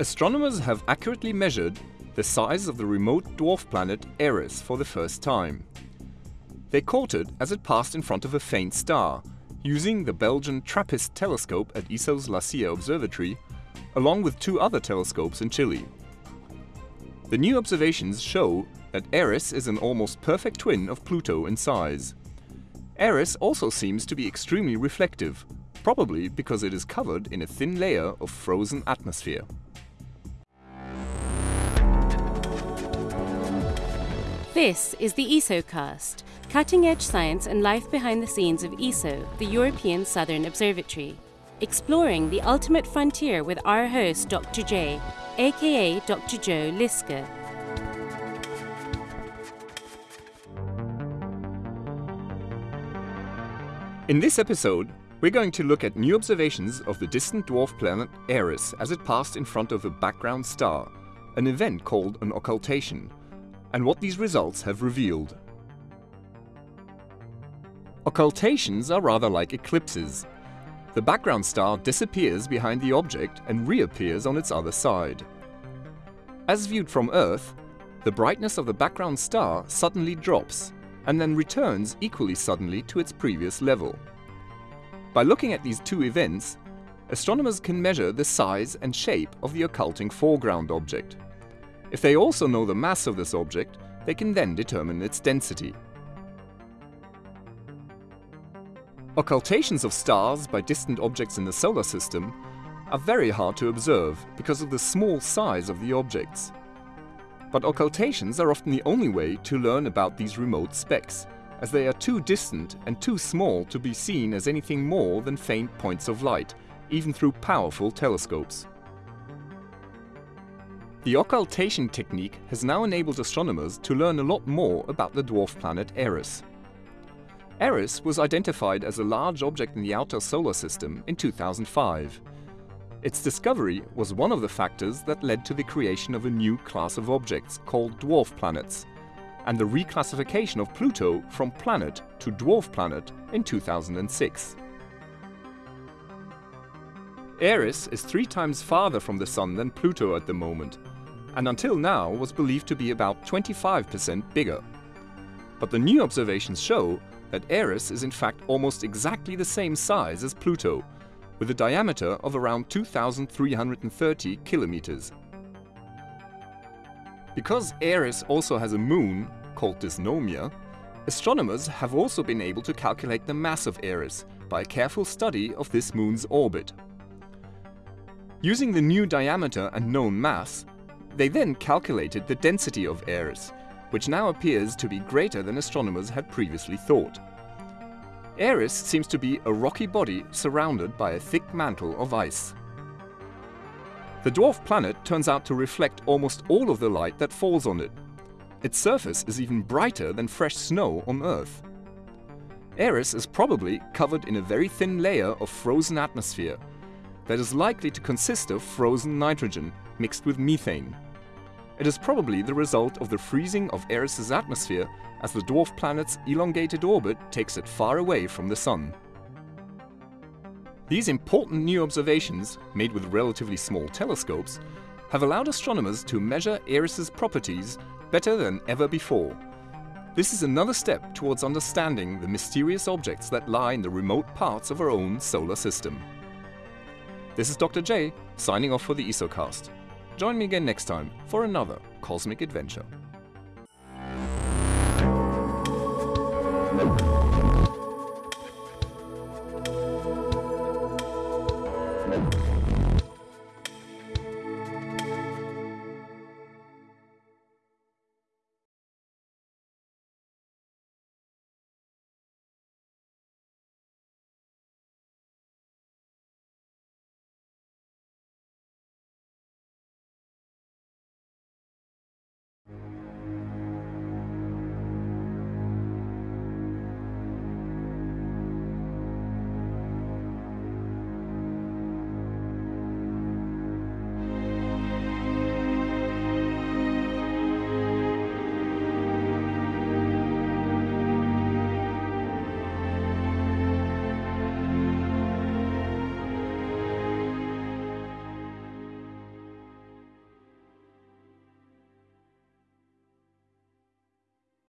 Astronomers have accurately measured the size of the remote dwarf planet Eris for the first time. They caught it as it passed in front of a faint star, using the Belgian TRAPPIST telescope at ESO's La Silla Observatory, along with two other telescopes in Chile. The new observations show that Eris is an almost perfect twin of Pluto in size. Eris also seems to be extremely reflective, probably because it is covered in a thin layer of frozen atmosphere. This is the ESOcast, cutting-edge science and life behind the scenes of ESO, the European Southern Observatory. Exploring the ultimate frontier with our host Dr. J, aka Dr. Joe Liske. In this episode, we're going to look at new observations of the distant dwarf planet Eris as it passed in front of a background star, an event called an occultation, and what these results have revealed. Occultations are rather like eclipses. The background star disappears behind the object and reappears on its other side. As viewed from Earth, the brightness of the background star suddenly drops and then returns equally suddenly to its previous level. By looking at these two events, astronomers can measure the size and shape of the occulting foreground object. If they also know the mass of this object, they can then determine its density. Occultations of stars by distant objects in the solar system are very hard to observe because of the small size of the objects. But occultations are often the only way to learn about these remote specks, as they are too distant and too small to be seen as anything more than faint points of light, even through powerful telescopes. The occultation technique has now enabled astronomers to learn a lot more about the dwarf planet Eris. Eris was identified as a large object in the outer solar system in 2005, its discovery was one of the factors that led to the creation of a new class of objects called dwarf planets, and the reclassification of Pluto from planet to dwarf planet in 2006. Eris is three times farther from the Sun than Pluto at the moment, and until now was believed to be about 25% bigger. But the new observations show that Eris is in fact almost exactly the same size as Pluto, with a diameter of around 2,330 kilometers. Because Eris also has a moon, called Dysnomia, astronomers have also been able to calculate the mass of Eris by a careful study of this moon's orbit. Using the new diameter and known mass, they then calculated the density of Eris, which now appears to be greater than astronomers had previously thought. Eris seems to be a rocky body surrounded by a thick mantle of ice. The dwarf planet turns out to reflect almost all of the light that falls on it. Its surface is even brighter than fresh snow on Earth. Eris is probably covered in a very thin layer of frozen atmosphere that is likely to consist of frozen nitrogen mixed with methane. It is probably the result of the freezing of Eris's atmosphere as the dwarf planet's elongated orbit takes it far away from the Sun. These important new observations, made with relatively small telescopes, have allowed astronomers to measure Eris's properties better than ever before. This is another step towards understanding the mysterious objects that lie in the remote parts of our own solar system. This is Dr. J, signing off for the ESOcast. Join me again next time for another cosmic adventure.